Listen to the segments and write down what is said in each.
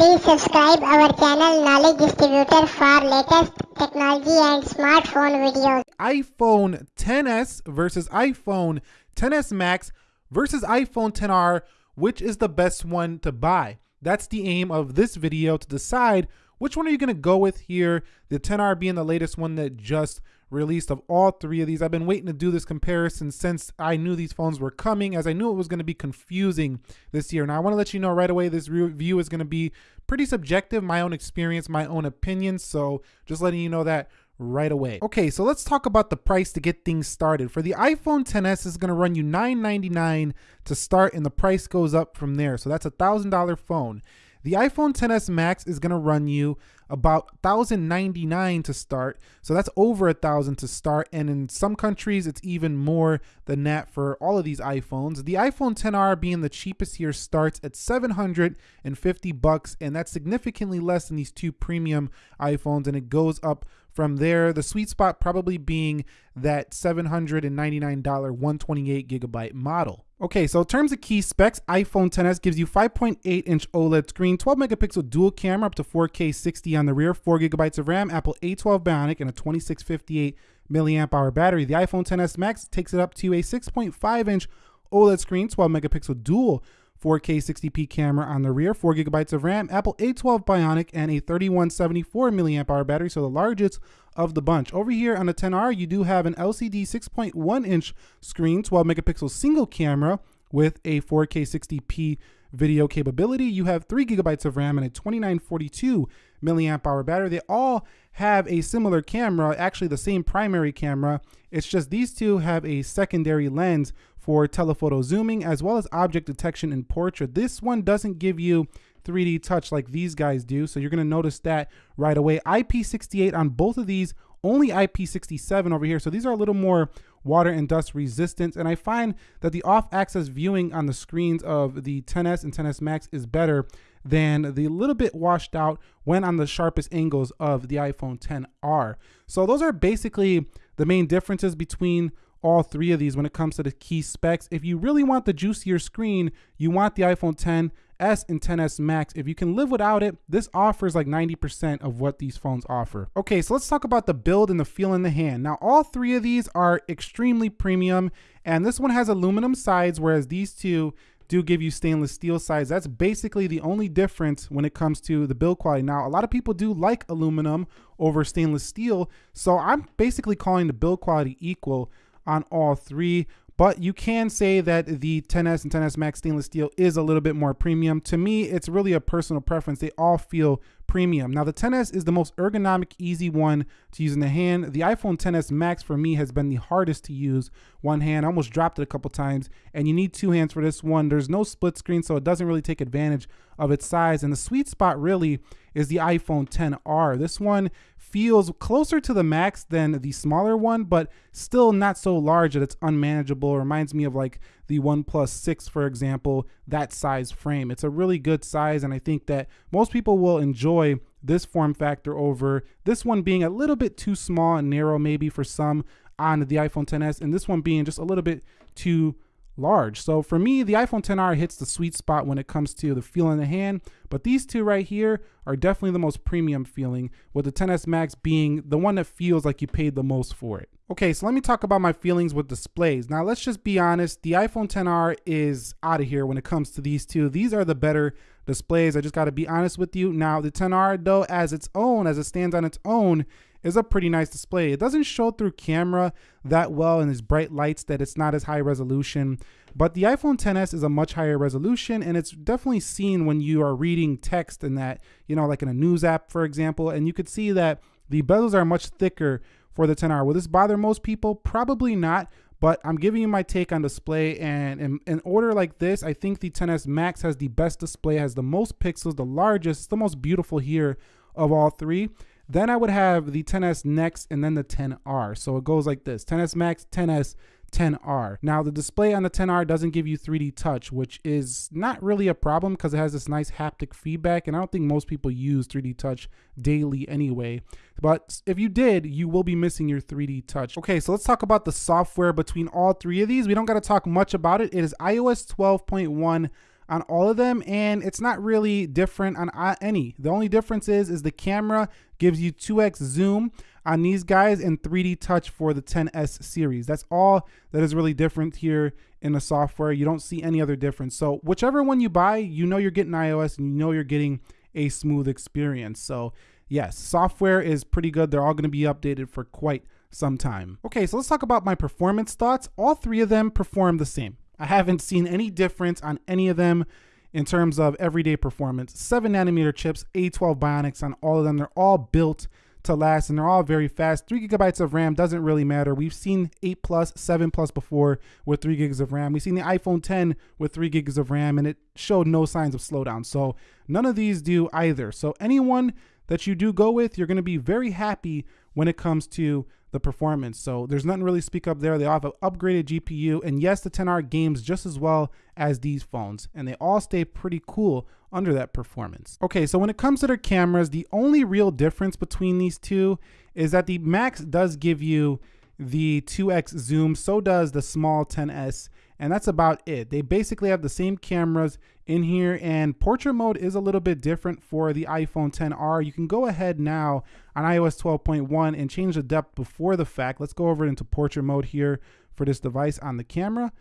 Please subscribe our channel Knowledge Distributor for latest technology and smartphone videos. iPhone 10s versus iPhone 10s Max versus iPhone 10R, which is the best one to buy? That's the aim of this video to decide which one are you gonna go with here? The 10R being the latest one that just released of all three of these. I've been waiting to do this comparison since I knew these phones were coming as I knew it was gonna be confusing this year. Now I wanna let you know right away, this review is gonna be pretty subjective, my own experience, my own opinion. So just letting you know that right away. Okay, so let's talk about the price to get things started. For the iPhone 10s, is gonna run you 999 to start and the price goes up from there. So that's a $1,000 phone. The iPhone 10s Max is going to run you about 1099 to start. So that's over a thousand to start. And in some countries, it's even more than that for all of these iPhones. The iPhone 10R being the cheapest here starts at 750 bucks, and that's significantly less than these two premium iPhones. And it goes up from there. The sweet spot probably being that $799 128 gigabyte model. Okay, so in terms of key specs, iPhone 10s gives you 5.8 inch OLED screen, 12 megapixel dual camera up to 4K 60 on the rear, 4 gigabytes of RAM, Apple A12 Bionic, and a 2658 milliamp hour battery. The iPhone 10s Max takes it up to a 6.5 inch OLED screen, 12 megapixel dual 4K 60p camera on the rear, 4 gigabytes of RAM, Apple A12 Bionic, and a 3174 milliamp hour battery, so the largest of the bunch. Over here on the 10R, you do have an LCD 6.1 inch screen, 12 megapixel single camera with a 4K 60p video capability. You have 3 gigabytes of RAM and a 2942 milliamp hour battery. They all have a similar camera, actually the same primary camera. It's just these two have a secondary lens for telephoto zooming as well as object detection in portrait. This one doesn't give you 3D touch like these guys do, so you're gonna notice that right away. IP68 on both of these, only IP67 over here, so these are a little more water and dust resistant, and I find that the off-axis viewing on the screens of the 10s and 10s Max is better than the little bit washed out when on the sharpest angles of the iPhone 10R. So those are basically the main differences between all three of these when it comes to the key specs. If you really want the juicier screen, you want the iPhone 10s and 10s Max. If you can live without it, this offers like 90% of what these phones offer. Okay, so let's talk about the build and the feel in the hand. Now, all three of these are extremely premium, and this one has aluminum sides, whereas these two do give you stainless steel sides. That's basically the only difference when it comes to the build quality. Now, a lot of people do like aluminum over stainless steel, so I'm basically calling the build quality equal on all three. But you can say that the 10S and 10S Max stainless steel is a little bit more premium. To me, it's really a personal preference. They all feel premium. Now the 10S is the most ergonomic, easy one to use in the hand. The iPhone 10s Max for me has been the hardest to use one hand. I almost dropped it a couple times and you need two hands for this one. There's no split screen, so it doesn't really take advantage of its size. And the sweet spot really is the iPhone 10R. This one feels closer to the Max than the smaller one, but still not so large that it's unmanageable. It reminds me of like the OnePlus 6, for example, that size frame. It's a really good size, and I think that most people will enjoy this form factor over this one being a little bit too small and narrow maybe for some on the iPhone 10s, and this one being just a little bit too large. So for me, the iPhone 10R hits the sweet spot when it comes to the feel in the hand, but these two right here are definitely the most premium feeling, with the 10S Max being the one that feels like you paid the most for it. Okay, so let me talk about my feelings with displays. Now let's just be honest, the iPhone 10R is out of here when it comes to these two. These are the better displays. I just gotta be honest with you. Now the 10R though, as its own, as it stands on its own, is a pretty nice display. It doesn't show through camera that well in these bright lights that it's not as high resolution, but the iPhone 10s is a much higher resolution and it's definitely seen when you are reading text in that, you know, like in a news app, for example, and you could see that the bezels are much thicker for the 10R. Will this bother most people? Probably not, but I'm giving you my take on display and in, in, order like this, I think the 10s Max has the best display, has the most pixels, the largest, the most beautiful here of all three. Then I would have the 10S next and then the 10R. So it goes like this, 10S Max, 10S, 10R. Now the display on the 10R doesn't give you 3D touch, which is not really a problem because it has this nice haptic feedback and I don't think most people use 3D touch daily anyway. But if you did, you will be missing your 3D touch. Okay, so let's talk about the software between all three of these. We don't got to talk much about it. It is iOS 12.1 on all of them and it's not really different on uh, any. The only difference is is the camera gives you 2x zoom on these guys and 3D touch for the 10S series. That's all that is really different here in the software. You don't see any other difference. So whichever one you buy, you know you're getting iOS and you know you're getting a smooth experience. So yes, software is pretty good. They're all going to be updated for quite some time. Okay, so let's talk about my performance thoughts. All three of them perform the same. I haven't seen any difference on any of them in terms of everyday performance. 7 nanometer chips, A12 Bionics on all of them. They're all built to last and they're all very fast. 3 gigabytes of RAM doesn't really matter. We've seen 8 plus, 7 plus before with 3 gigs of RAM. We've seen the iPhone 10 with 3 gigs of RAM and it showed no signs of slowdown. So none of these do either. So anyone that you do go with, you're going to be very happy when it comes to the performance. So there's nothing really speak up there. They all have an upgraded GPU. And yes, the 10R games just as well as these phones. And they all stay pretty cool under that performance. Okay, so when it comes to their cameras, the only real difference between these two is that the Max does give you the 2x zoom, so does the small 10s, and that's about it. They basically have the same cameras in here, and portrait mode is a little bit different for the iPhone 10R. You can go ahead now on iOS 12.1 and change the depth before the fact. Let's go over into portrait mode here for this device on the camera.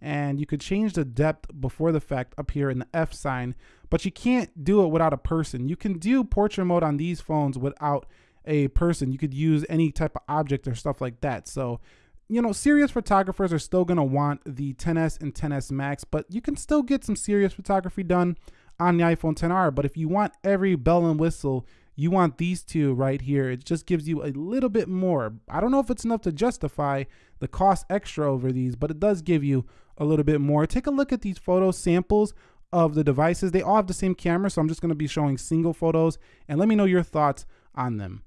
And you could change the depth before the fact up here in the F sign, but you can't do it without a person. You can do portrait mode on these phones without a person. You could use any type of object or stuff like that. So, you know, serious photographers are still going to want the 10s and 10s Max, but you can still get some serious photography done on the iPhone 10R. But if you want every bell and whistle, you want these two right here. It just gives you a little bit more. I don't know if it's enough to justify the cost extra over these, but it does give you a little bit more. Take a look at these photo samples of the devices. They all have the same camera, so I'm just going to be showing single photos and let me know your thoughts on them.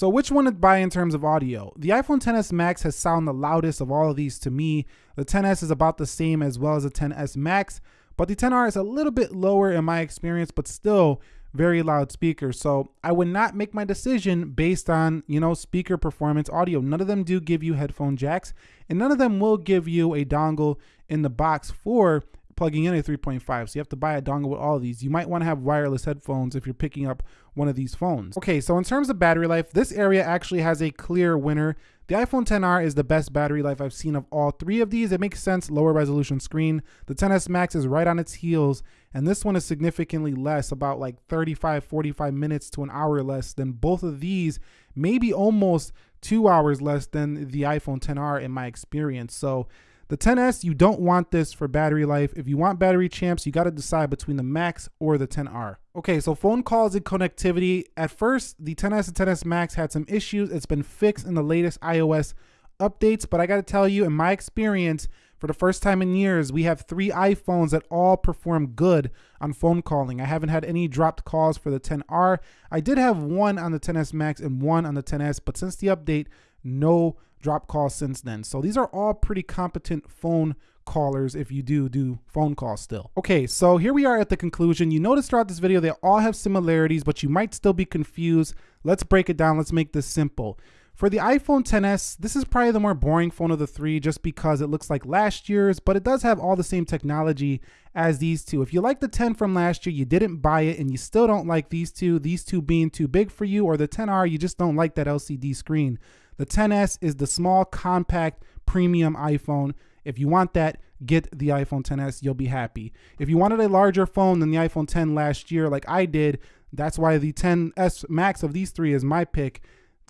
So which one to buy in terms of audio? The iPhone XS Max has sound the loudest of all of these to me. The XS is about the same as well as the XS Max, but the XR is a little bit lower in my experience, but still very loud speakers. So I would not make my decision based on, you know, speaker performance audio. None of them do give you headphone jacks and none of them will give you a dongle in the box for plugging in a 3.5. So you have to buy a dongle with all of these. You might want to have wireless headphones if you're picking up one of these phones. Okay, so in terms of battery life, this area actually has a clear winner. The iPhone 10R is the best battery life I've seen of all three of these. It makes sense, lower resolution screen. The XS Max is right on its heels, and this one is significantly less, about like 35, 45 minutes to an hour less than both of these, maybe almost two hours less than the iPhone 10R in my experience. So the 10S, you don't want this for battery life. If you want battery champs, you got to decide between the Max or the 10R. Okay, so phone calls and connectivity. At first, the 10S and 10S Max had some issues. It's been fixed in the latest iOS updates, but I got to tell you, in my experience, for the first time in years, we have three iPhones that all perform good on phone calling. I haven't had any dropped calls for the 10R. I did have one on the 10S Max and one on the 10S, but since the update, no drop calls since then. So these are all pretty competent phone callers if you do do phone calls still. Okay, so here we are at the conclusion. You notice throughout this video, they all have similarities, but you might still be confused. Let's break it down. Let's make this simple. For the iPhone XS, this is probably the more boring phone of the three just because it looks like last year's, but it does have all the same technology as these two. If you like the 10 from last year, you didn't buy it and you still don't like these two, these two being too big for you, or the 10R, you just don't like that LCD screen. The 10S is the small, compact, premium iPhone. If you want that, get the iPhone 10s. You'll be happy. If you wanted a larger phone than the iPhone 10 last year, like I did, that's why the 10s Max of these three is my pick.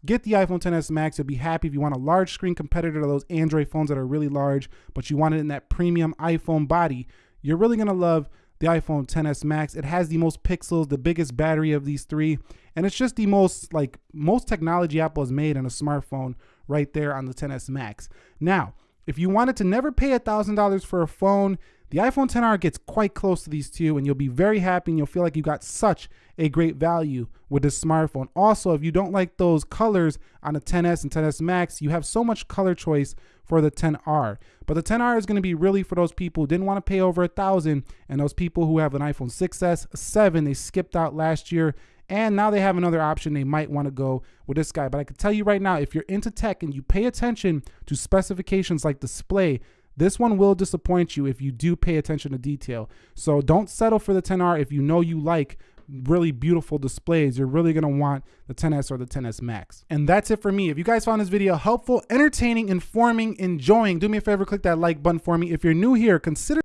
Get the iPhone 10s Max. You'll be happy if you want a large screen competitor to those Android phones that are really large, but you want it in that premium iPhone body. You're really to love the iPhone 10s Max. It has the most pixels, the biggest battery of these three, and it's just the most like most technology Apple has made in a smartphone right there on the 10s Max. Now, if you wanted to never pay $1,000 for a phone, the iPhone 10R gets quite close to these two, and you'll be very happy and you'll feel like you got such a great value with this smartphone. Also, if you don't like those colors on the 10S and 10S Max, you have so much color choice for the 10R. But the 10R is going to be really for those people who didn't want to pay over a thousand, and those people who have an iPhone 6S, 7, they skipped out last year, and now they have another option. They might want to go with this guy. But I can tell you right now, if you're into tech and you pay attention to specifications like display, this one will disappoint you if you do pay attention to detail. So don't settle for the 10R if you know you like really beautiful displays, you're really gonna want the 10S or the 10S Max. And that's it for me. If you guys found this video helpful, entertaining, informing, enjoying, do me a favor, click that like button for me. If you're new here, consider